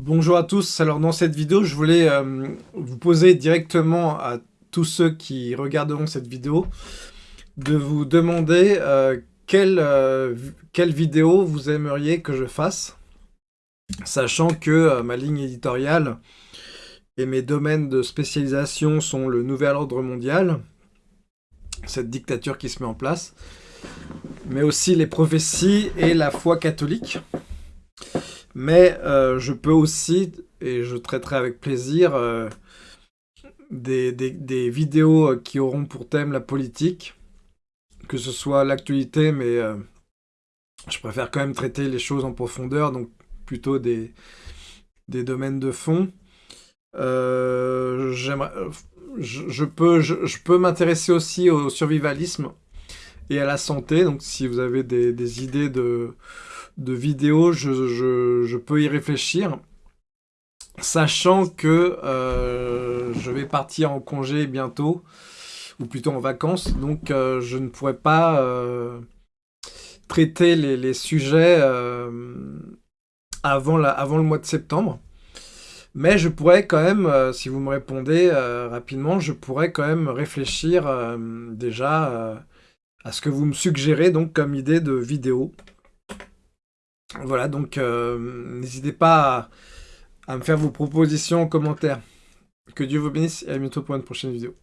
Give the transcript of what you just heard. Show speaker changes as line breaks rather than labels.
Bonjour à tous, alors dans cette vidéo je voulais euh, vous poser directement à tous ceux qui regarderont cette vidéo de vous demander euh, euh, quelle, vidéo vous aimeriez que je fasse sachant que ma ligne éditoriale et mes domaines de spécialisation sont le nouvel ordre mondial cette dictature qui se met en place mais aussi les prophéties et la foi catholique mais euh, je peux aussi, et je traiterai avec plaisir, euh, des, vidéos euh, qui auront pour thème la politique, que ce soit l'actualité, mais je préfère quand même traiter les choses en profondeur, donc plutôt des, domaines de fond. je, peux, je, peux m'intéresser aussi au survivalisme et à la santé, donc si vous avez des idées de de vidéos, je, peux y réfléchir. Sachant que euh, je vais partir en congé bientôt, ou plutôt en vacances, donc euh, je ne pourrai pas euh, traiter les, sujets avant, avant le mois de septembre. Mais je pourrais quand même, si vous me répondez rapidement, je pourrais quand même réfléchir déjà à ce que vous me suggérez donc comme idée de vidéo. Voilà, donc euh, n'hésitez pas à, à me faire vos propositions en commentaire. Que Dieu vous bénisse et à bientôt pour une prochaine vidéo.